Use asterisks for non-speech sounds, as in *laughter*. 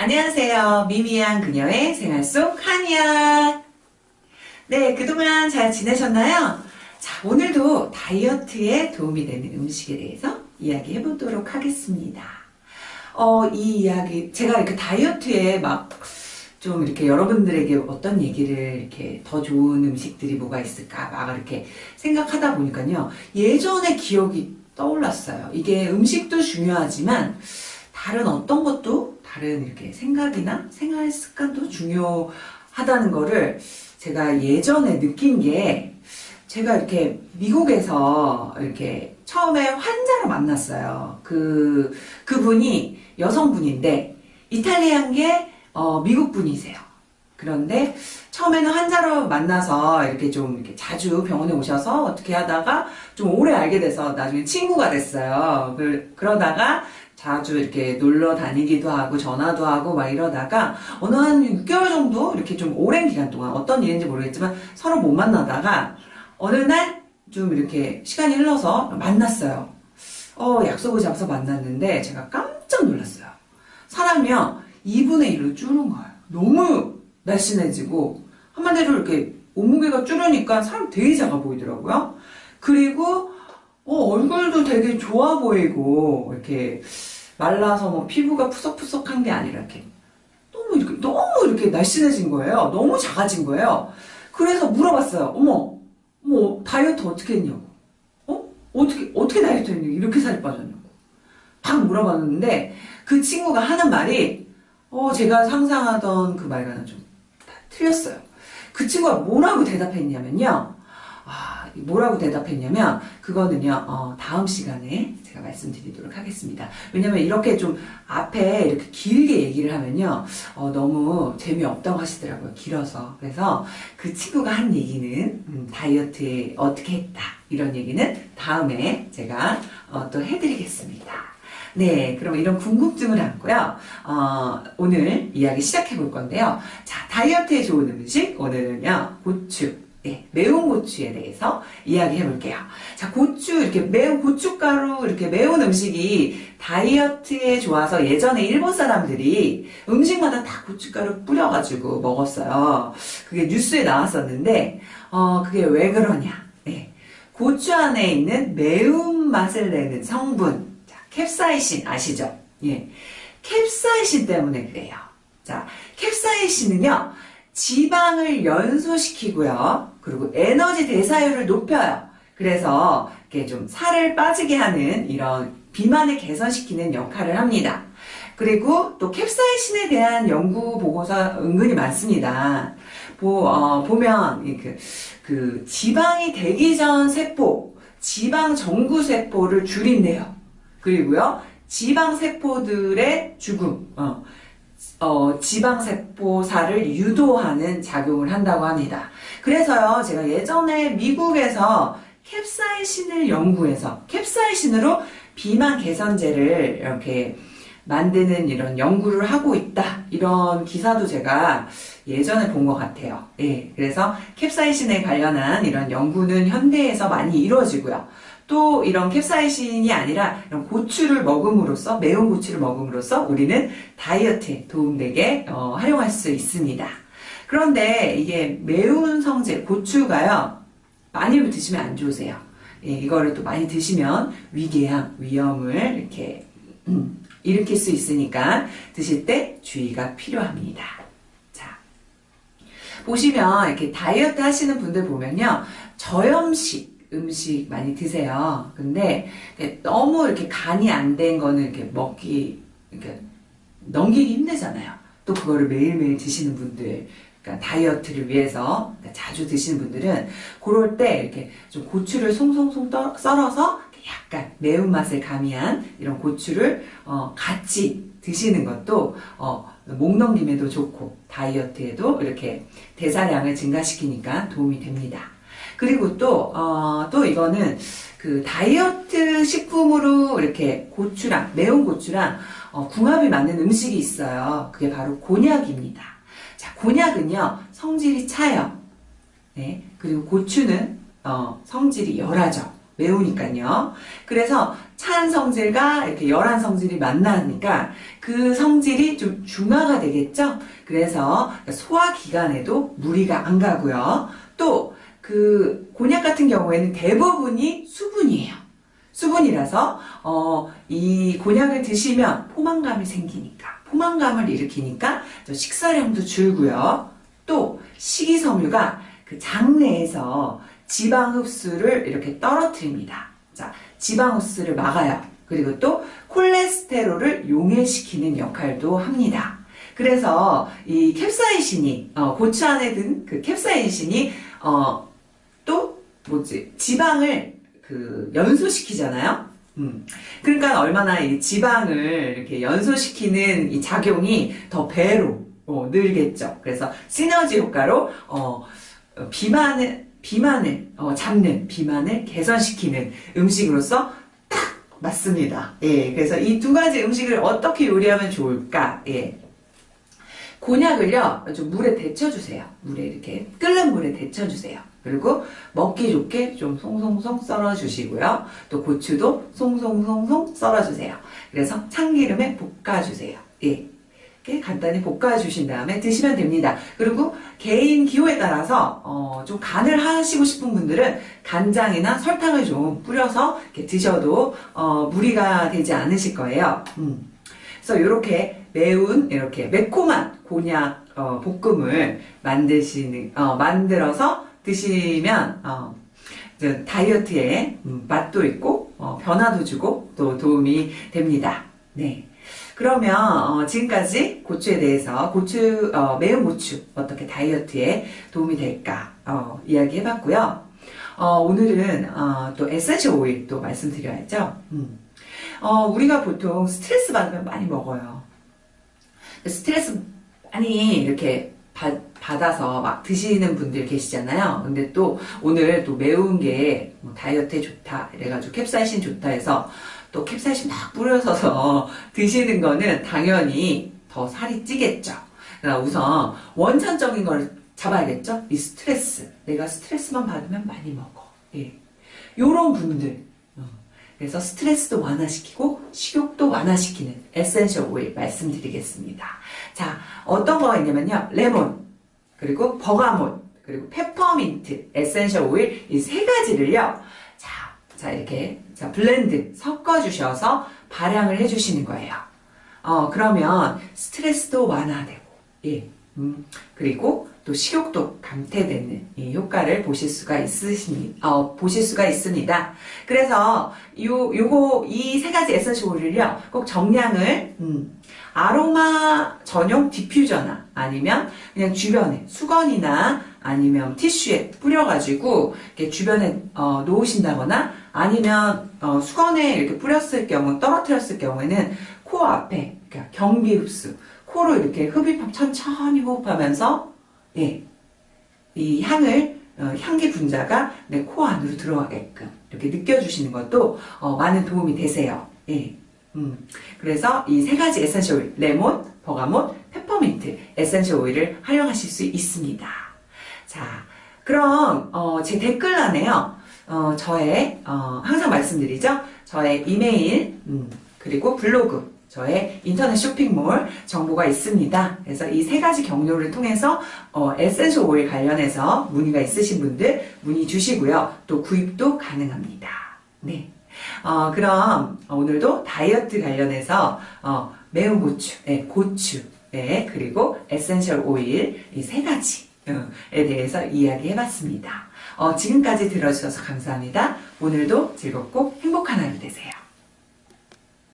안녕하세요. 미미한 그녀의 생활 속 한이야. 네, 그동안 잘 지내셨나요? 자, 오늘도 다이어트에 도움이 되는 음식에 대해서 이야기해 보도록 하겠습니다. 어, 이 이야기, 제가 이렇게 다이어트에 막 좀 이렇게 여러분들에게 어떤 얘기를 이렇게 더 좋은 음식들이 뭐가 있을까 막 이렇게 생각하다 보니까요. 예전의 기억이 떠올랐어요. 이게 음식도 중요하지만 다른 어떤 것도 다른 이렇게 생각이나 생활 습관도 중요하다는 거를 제가 예전에 느낀 게 제가 이렇게 미국에서 이렇게 처음에 환자를 만났어요. 그, 그분이 여성분인데 이탈리안계 어, 미국 분이세요. 그런데 처음에는 환자로 만나서 이렇게 좀 이렇게 자주 병원에 오셔서 어떻게 하다가 좀 오래 알게 돼서 나중에 친구가 됐어요. 그, 그러다가 자주 이렇게 놀러 다니기도 하고 전화도 하고 막 이러다가 어느 한 6개월 정도 이렇게 좀 오랜 기간 동안 어떤 일인지 모르겠지만 서로 못 만나다가 어느 날 좀 이렇게 시간이 흘러서 만났어요. 어, 약속을 잡아서 만났는데 제가 깜짝 놀랐어요. 사람이요, 2분의 1로 줄은 거예요. 너무 날씬해지고, 한마디로 이렇게 몸무게가 줄으니까 사람 되게 작아 보이더라고요. 그리고, 어, 얼굴도 되게 좋아 보이고, 이렇게 말라서 뭐 피부가 푸석푸석한 게 아니라 이렇게 너무 이렇게, 너무 이렇게 날씬해진 거예요. 너무 작아진 거예요. 그래서 물어봤어요. 어머, 뭐 다이어트 어떻게 했냐고. 어? 어떻게 어떻게 다이어트 했냐고. 이렇게 살이 빠졌냐고. 딱 물어봤는데 그 친구가 하는 말이 어 제가 상상하던 그 말과는 좀 틀렸어요. 그 친구가 뭐라고 대답했냐면요. 아, 뭐라고 대답했냐면 그거는요 어, 다음 시간에 제가 말씀드리도록 하겠습니다. 왜냐면 이렇게 좀 앞에 이렇게 길게 얘기를 하면요 어, 너무 재미없다고 하시더라고요 길어서 그래서 그 친구가 한 얘기는 음, 다이어트에 어떻게 했다 이런 얘기는 다음에 제가 어, 또 해드리겠습니다. 네, 그럼 이런 궁금증을 안고요. 어, 오늘 이야기 시작해 볼 건데요. 자, 다이어트에 좋은 음식 오늘은요 고추. 네, 매운 고추에 대해서 이야기해 볼게요. 자, 고추, 이렇게 매운 고춧가루, 이렇게 매운 음식이 다이어트에 좋아서 예전에 일본 사람들이 음식마다 다 고춧가루 뿌려가지고 먹었어요. 그게 뉴스에 나왔었는데, 어, 그게 왜 그러냐. 네, 고추 안에 있는 매운맛을 내는 성분, 자, 캡사이신 아시죠? 예. 캡사이신 때문에 그래요. 자, 캡사이신은요, 지방을 연소시키고요. 그리고 에너지 대사율을 높여요. 그래서 이렇게 좀 살을 빠지게 하는 이런 비만을 개선시키는 역할을 합니다. 그리고 또 캡사이신에 대한 연구 보고서 은근히 많습니다. 보, 어, 보면 그, 그 지방이 되기 전 세포, 지방 정구 세포를 줄인대요. 그리고요, 지방 세포들의 죽음, 어, 어, 지방세포사를 유도하는 작용을 한다고 합니다. 그래서요, 제가 예전에 미국에서 캡사이신을 연구해서 캡사이신으로 비만 개선제를 이렇게 만드는 이런 연구를 하고 있다. 이런 기사도 제가 예전에 본 것 같아요. 예. 그래서 캡사이신에 관련한 이런 연구는 현대에서 많이 이루어지고요. 또 이런 캡사이신이 아니라 고추를 먹음으로써 매운 고추를 먹음으로써 우리는 다이어트에 도움되게 어, 활용할 수 있습니다. 그런데 이게 매운 성제 고추가요 많이 드시면 안 좋으세요. 예, 이거를 또 많이 드시면 위궤양 위험을 이렇게 음, 일으킬 수 있으니까 드실 때 주의가 필요합니다. 자 보시면 이렇게 다이어트 하시는 분들 보면요 저염식 음식 많이 드세요. 근데 너무 이렇게 간이 안 된 거는 이렇게 먹기, 이렇게 넘기기 힘들잖아요. 또 그거를 매일매일 드시는 분들, 그러니까 다이어트를 위해서 그러니까 자주 드시는 분들은 그럴 때 이렇게 좀 고추를 송송송 썰어서 약간 매운맛을 가미한 이런 고추를 어, 같이 드시는 것도 어, 목 넘김에도 좋고 다이어트에도 이렇게 대사량을 증가시키니까 도움이 됩니다. 그리고 또, 어, 또 이거는 그 다이어트 식품으로 이렇게 고추랑, 매운 고추랑 어, 궁합이 맞는 음식이 있어요. 그게 바로 곤약입니다. 자, 곤약은요, 성질이 차요. 네. 그리고 고추는, 어, 성질이 열하죠. 매우니까요. 그래서 찬 성질과 이렇게 열한 성질이 만나니까 그 성질이 좀 중화가 되겠죠? 그래서 소화기관에도 무리가 안 가고요. 또 그 곤약 같은 경우에는 대부분이 수분이에요. 수분이라서 어, 이 곤약을 드시면 포만감이 생기니까 포만감을 일으키니까 또 식사량도 줄고요. 또 식이섬유가 그 장내에서 지방 흡수를 이렇게 떨어뜨립니다. 자, 지방 흡수를 막아요. 그리고 또 콜레스테롤을 용해시키는 역할도 합니다. 그래서 이 캡사이신이 어, 고추 안에 든 그 캡사이신이 어, 또 뭐지 지방을 그 연소시키잖아요. 음. 그러니까 얼마나 이 지방을 이렇게 연소시키는 이 작용이 더 배로 어, 늘겠죠. 그래서 시너지 효과로 어, 어, 비만을 비만을 어, 잡는 비만을 개선시키는 음식으로서 딱 맞습니다. 예, 그래서 이 두 가지 음식을 어떻게 요리하면 좋을까? 예. 곤약을요, 좀 물에 데쳐주세요. 물에 이렇게 끓는 물에 데쳐주세요. 그리고 먹기 좋게 좀 송송송 썰어주시고요. 또 고추도 송송송송 썰어주세요. 그래서 참기름에 볶아주세요. 예. 간단히 볶아주신 다음에 드시면 됩니다. 그리고 개인 기호에 따라서 어, 좀 간을 하시고 싶은 분들은 간장이나 설탕을 좀 뿌려서 드셔도 어, 무리가 되지 않으실 거예요. 음. 그래서 이렇게 매운 이렇게 매콤한 곤약 어, 볶음을 만드시는 어, 만들어서 드시면 어, 다이어트에 음, 맛도 있고 어, 변화도 주고 또 도움이 됩니다. 네. 그러면 어, 지금까지 고추에 대해서 고추 어, 매운 고추 어떻게 다이어트에 도움이 될까 어, 이야기해봤고요. 어, 오늘은 어, 또 essential oil 또 말씀드려야죠. 음. 어, 우리가 보통 스트레스 받으면 많이 먹어요. 스트레스 많이 이렇게 받, 받아서 막 드시는 분들 계시잖아요. 근데 또 오늘 또 매운 게 뭐 다이어트에 좋다 이래가지고 캡사이신 좋다 해서 또 캡사이신 막 뿌려서서 *laughs* 드시는 거는 당연히 더 살이 찌겠죠. 그러니까 우선 원천적인 걸 잡아야겠죠. 이 스트레스. 내가 스트레스만 받으면 많이 먹어. 예. 요런 분들. 어. 그래서 스트레스도 완화시키고 식욕도 완화시키는 essential oil 말씀드리겠습니다. 자, 어떤 거가 있냐면요. 레몬, 그리고 bergamot, 그리고 페퍼민트, essential oil 이 세 가지를요. 자, 자 이렇게 자 blend 섞어 주셔서 발향을 해 주시는 거예요. 어, 그러면 스트레스도 완화되고 예. 음, 그리고 또 식욕도 감퇴되는 이 효과를 보실 수가 있으십니다. 어, 보실 수가 있습니다. 그래서 요 요거 이 세 가지 essential oil을요 꼭 정량을 음, 아로마 전용 디퓨저나 아니면 그냥 주변에 수건이나 아니면 티슈에 뿌려가지고 이렇게 주변에 어, 놓으신다거나 아니면 어, 수건에 이렇게 뿌렸을 경우 떨어뜨렸을 경우에는 코 앞에 그러니까 경비 흡수 코로 이렇게 흡입 천천히 호흡하면서 예, 이 향을 어, 향기 분자가 내 코 안으로 들어가게끔 이렇게 느껴주시는 것도 어, 많은 도움이 되세요. 예. 음, 그래서 이 세 가지 essential oil, 레몬, bergamot, 페퍼민트 essential oil을 활용하실 수 있습니다. 자, 그럼 어, 제 댓글란에요. 어, 저의 어, 항상 말씀드리죠. 저의 이메일 음, 그리고 블로그 저의 인터넷 쇼핑몰 정보가 있습니다. 그래서 이 세 가지 경로를 통해서 어, essential oil 관련해서 문의가 있으신 분들 문의 주시고요. 또 구입도 가능합니다. 네. 어, 그럼 오늘도 다이어트 관련해서 어, 매운 고추, 네, 고추, 네, 그리고 essential oil 이 세 가지에 대해서 이야기해봤습니다. 어, 지금까지 들어주셔서 감사합니다. 오늘도 즐겁고 행복한 하루 되세요.